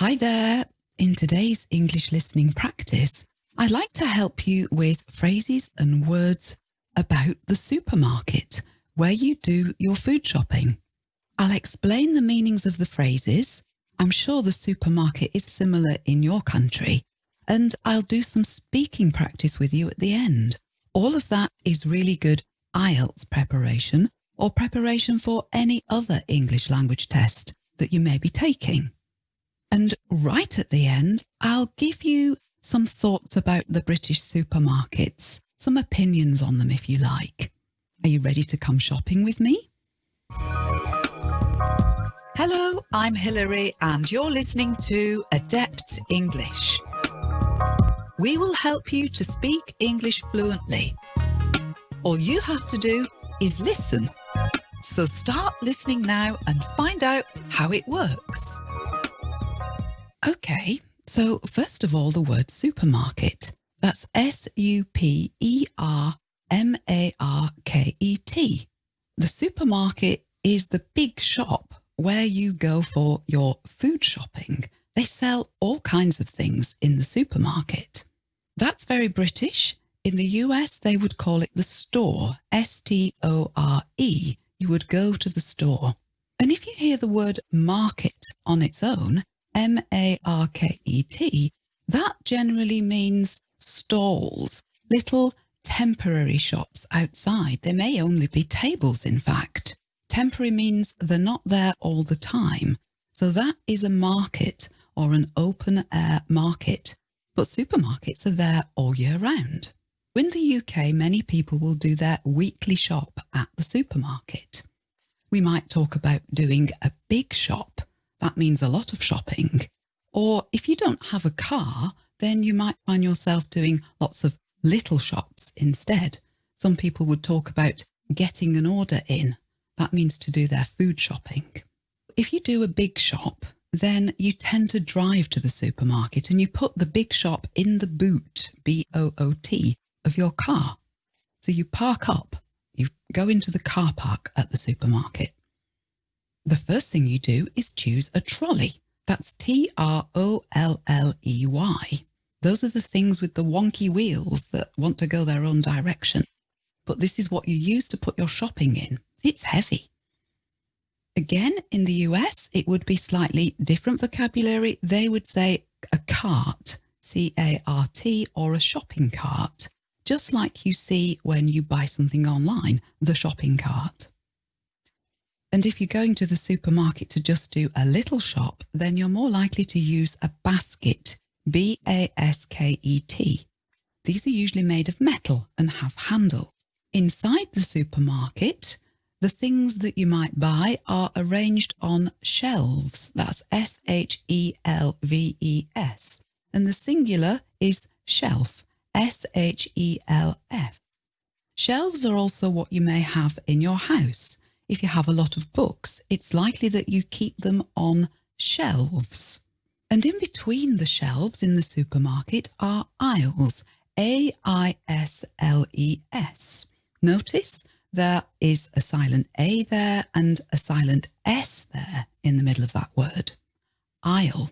Hi there. In today's English listening practice, I'd like to help you with phrases and words about the supermarket where you do your food shopping. I'll explain the meanings of the phrases. I'm sure the supermarket is similar in your country and I'll do some speaking practice with you at the end. All of that is really good IELTS preparation or preparation for any other English language test that you may be taking. And right at the end, I'll give you some thoughts about the British supermarkets, some opinions on them if you like. Are you ready to come shopping with me? Hello, I'm Hilary and you're listening to Adept English. We will help you to speak English fluently. All you have to do is listen. So start listening now and find out how it works. Okay, so first of all, the word supermarket. That's S-U-P-E-R-M-A-R-K-E-T. The supermarket is the big shop where you go for your food shopping. They sell all kinds of things in the supermarket. That's very British. In the US, they would call it the store, S-T-O-R-E. You would go to the store. And if you hear the word market on its own, M-A-R-K-E-T, that generally means stalls, little temporary shops outside. They may only be tables, in fact. Temporary means they're not there all the time. So that is a market or an open air market. But supermarkets are there all year round. In the UK, many people will do their weekly shop at the supermarket. We might talk about doing a big shop that means a lot of shopping. Or if you don't have a car, then you might find yourself doing lots of little shops instead. Some people would talk about getting an order in. That means to do their food shopping. If you do a big shop, then you tend to drive to the supermarket and you put the big shop in the boot, B-O-O-T, of your car. So you park up, you go into the car park at the supermarket the first thing you do is choose a trolley. That's T-R-O-L-L-E-Y. Those are the things with the wonky wheels that want to go their own direction. But this is what you use to put your shopping in. It's heavy. Again, in the US, it would be slightly different vocabulary. They would say a cart, C-A-R-T, or a shopping cart, just like you see when you buy something online, the shopping cart. And if you're going to the supermarket to just do a little shop, then you're more likely to use a basket, B-A-S-K-E-T. These are usually made of metal and have handle. Inside the supermarket, the things that you might buy are arranged on shelves. That's S-H-E-L-V-E-S. And the singular is shelf, S-H-E-L-F. Shelves are also what you may have in your house if you have a lot of books, it's likely that you keep them on shelves. And in between the shelves in the supermarket are aisles, A-I-S-L-E-S. Notice there is a silent A there and a silent S there in the middle of that word. Aisle.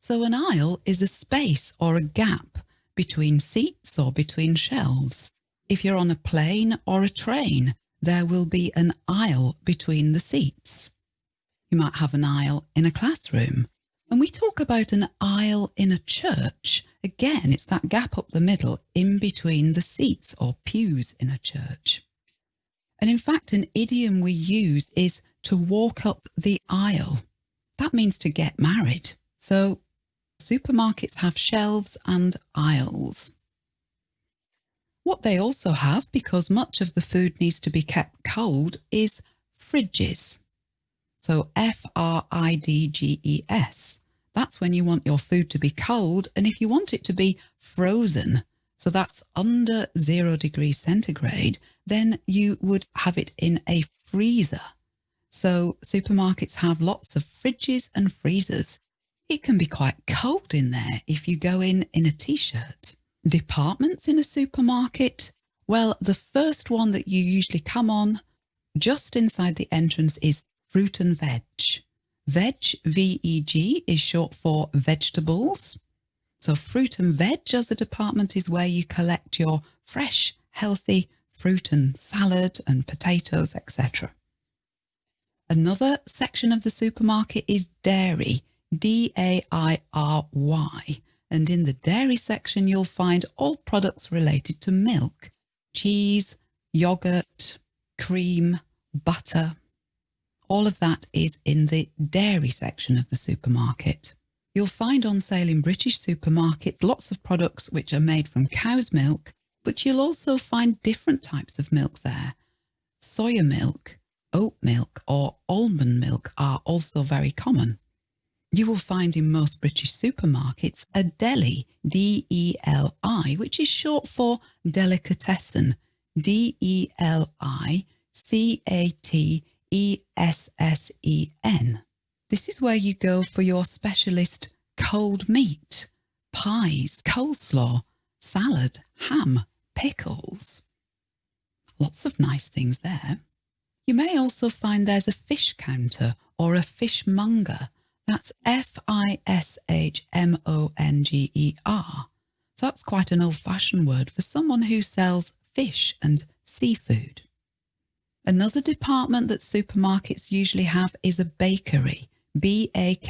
So an aisle is a space or a gap between seats or between shelves. If you're on a plane or a train, there will be an aisle between the seats. You might have an aisle in a classroom. And we talk about an aisle in a church. Again, it's that gap up the middle in between the seats or pews in a church. And in fact, an idiom we use is to walk up the aisle. That means to get married. So supermarkets have shelves and aisles. What they also have, because much of the food needs to be kept cold, is fridges. So F-R-I-D-G-E-S. That's when you want your food to be cold. And if you want it to be frozen, so that's under zero degrees centigrade, then you would have it in a freezer. So supermarkets have lots of fridges and freezers. It can be quite cold in there if you go in in a t-shirt departments in a supermarket? Well, the first one that you usually come on just inside the entrance is fruit and veg. Veg, VEG, is short for vegetables. So fruit and veg as a department is where you collect your fresh, healthy fruit and salad and potatoes, etc. Another section of the supermarket is dairy, D-A-I-R-Y. And in the dairy section, you'll find all products related to milk, cheese, yogurt, cream, butter. All of that is in the dairy section of the supermarket. You'll find on sale in British supermarkets lots of products which are made from cow's milk, but you'll also find different types of milk there. Soya milk, oat milk or almond milk are also very common. You will find in most British supermarkets a deli, D-E-L-I, which is short for delicatessen, D-E-L-I-C-A-T-E-S-S-E-N. This is where you go for your specialist cold meat, pies, coleslaw, salad, ham, pickles. Lots of nice things there. You may also find there's a fish counter or a fishmonger. That's F-I-S-H-M-O-N-G-E-R. So that's quite an old-fashioned word for someone who sells fish and seafood. Another department that supermarkets usually have is a bakery, B-A-K-E-R-Y.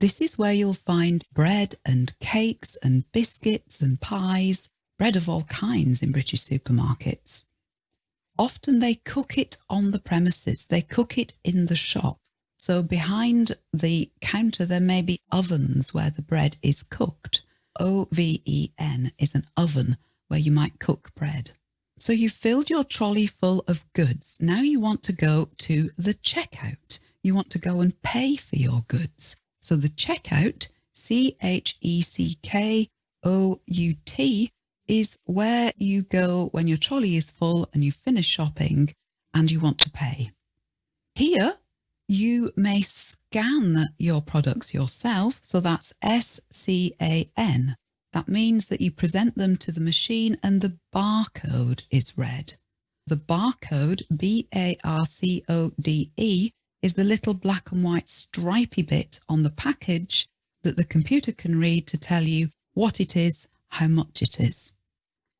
This is where you'll find bread and cakes and biscuits and pies, bread of all kinds in British supermarkets. Often they cook it on the premises, they cook it in the shop. So behind the counter there may be ovens where the bread is cooked. O-V-E-N is an oven where you might cook bread. So you've filled your trolley full of goods. Now you want to go to the checkout. You want to go and pay for your goods. So the checkout, C-H-E-C-K-O-U-T, is where you go when your trolley is full and you finish shopping and you want to pay. Here, you may scan your products yourself. So that's S-C-A-N. That means that you present them to the machine and the barcode is read. The barcode, B-A-R-C-O-D-E, is the little black and white stripy bit on the package that the computer can read to tell you what it is, how much it is.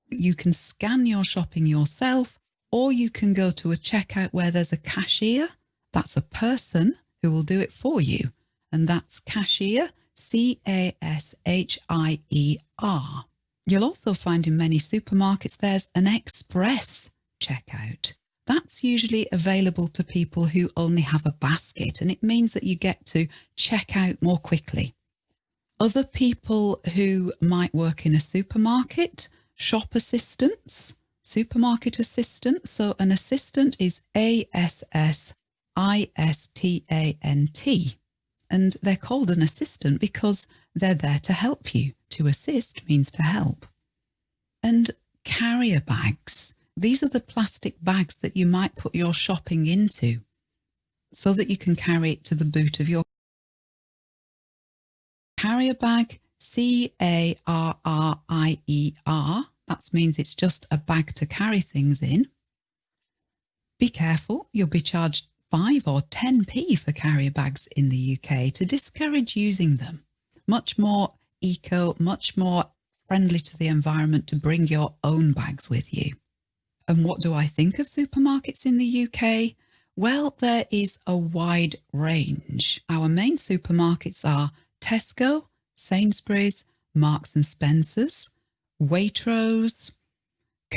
You can scan your shopping yourself or you can go to a checkout where there's a cashier. That's a person who will do it for you. And that's cashier, C-A-S-H-I-E-R. You'll also find in many supermarkets there's an express checkout. That's usually available to people who only have a basket and it means that you get to check out more quickly. Other people who might work in a supermarket, shop assistants, supermarket assistants. So an assistant is A-S-S-I-S-T-A-N-T and they're called an assistant because they're there to help you. To assist means to help. And carrier bags. These are the plastic bags that you might put your shopping into so that you can carry it to the boot of your carrier bag, C-A-R-R-I-E-R. That means it's just a bag to carry things in. Be careful, you'll be charged 5 or 10p for carrier bags in the UK to discourage using them. Much more eco, much more friendly to the environment to bring your own bags with you. And what do I think of supermarkets in the UK? Well, there is a wide range. Our main supermarkets are Tesco, Sainsbury's, Marks and Spencer's, Waitrose,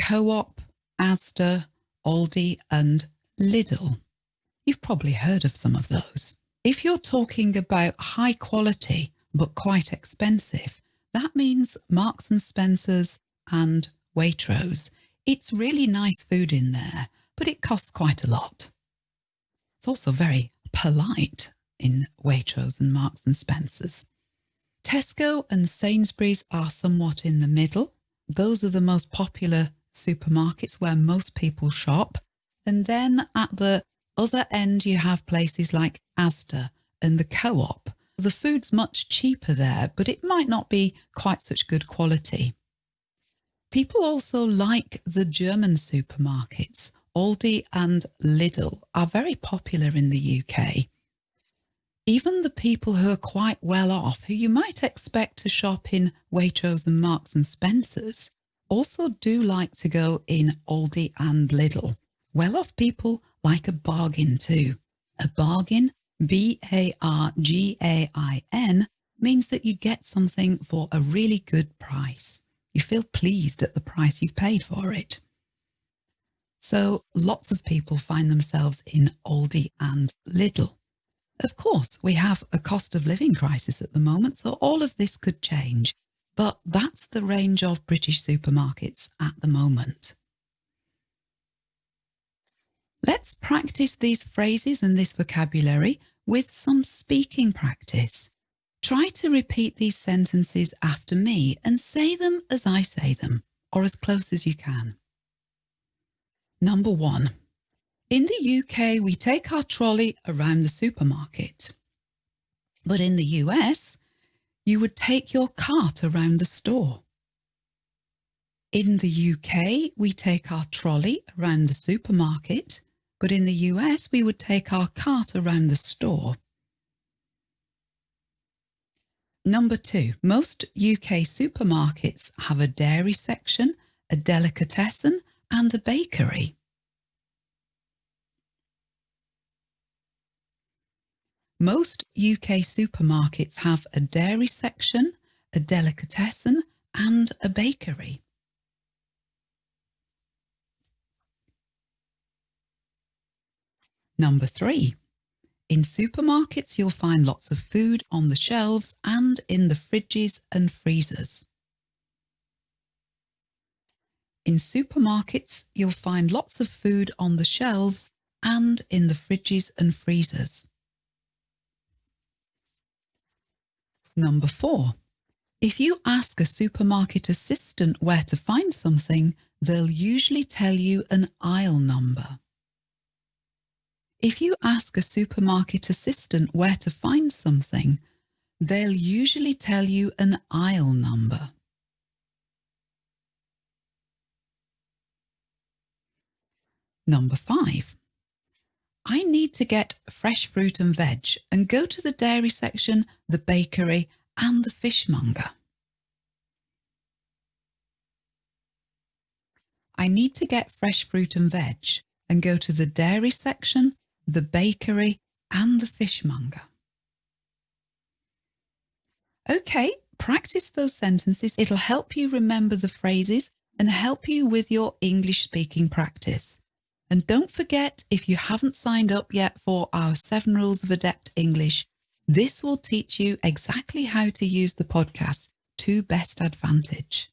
Co-op, Asda, Aldi and Lidl. You've probably heard of some of those. If you're talking about high quality but quite expensive, that means Marks and Spencer's and Waitrose it's really nice food in there, but it costs quite a lot. It's also very polite in Waitrose and Marks and Spencer's. Tesco and Sainsbury's are somewhat in the middle. Those are the most popular supermarkets where most people shop. And then at the other end, you have places like Asda and the Co-op. The food's much cheaper there, but it might not be quite such good quality. People also like the German supermarkets. Aldi and Lidl are very popular in the UK. Even the people who are quite well off, who you might expect to shop in Waitrose and Marks and Spencer's, also do like to go in Aldi and Lidl. Well-off people like a bargain too. A bargain, B-A-R-G-A-I-N, means that you get something for a really good price. You feel pleased at the price you've paid for it. So lots of people find themselves in Aldi and Lidl. Of course, we have a cost of living crisis at the moment, so all of this could change. But that's the range of British supermarkets at the moment. Let's practice these phrases and this vocabulary with some speaking practice. Try to repeat these sentences after me and say them as I say them, or as close as you can. Number one, in the UK, we take our trolley around the supermarket. But in the US, you would take your cart around the store. In the UK, we take our trolley around the supermarket, but in the US, we would take our cart around the store. Number two, most UK supermarkets have a dairy section, a delicatessen and a bakery. Most UK supermarkets have a dairy section, a delicatessen and a bakery. Number three, in supermarkets you'll find lots of food on the shelves and in the fridges and freezers. In supermarkets you'll find lots of food on the shelves and in the fridges and freezers. Number four, if you ask a supermarket assistant where to find something, they'll usually tell you an aisle number. If you ask a supermarket assistant where to find something, they'll usually tell you an aisle number. Number five, I need to get fresh fruit and veg and go to the dairy section, the bakery and the fishmonger. I need to get fresh fruit and veg and go to the dairy section, the bakery and the fishmonger. Okay, practice those sentences. It'll help you remember the phrases and help you with your English speaking practice. And don't forget, if you haven't signed up yet for our seven rules of adept English, this will teach you exactly how to use the podcast to best advantage.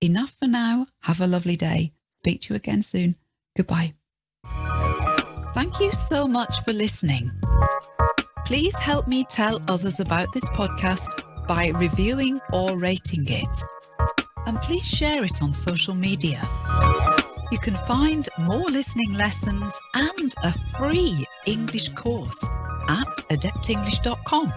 Enough for now. Have a lovely day. Speak to you again soon. Goodbye. Thank you so much for listening. Please help me tell others about this podcast by reviewing or rating it. And please share it on social media. You can find more listening lessons and a free English course at adeptenglish.com.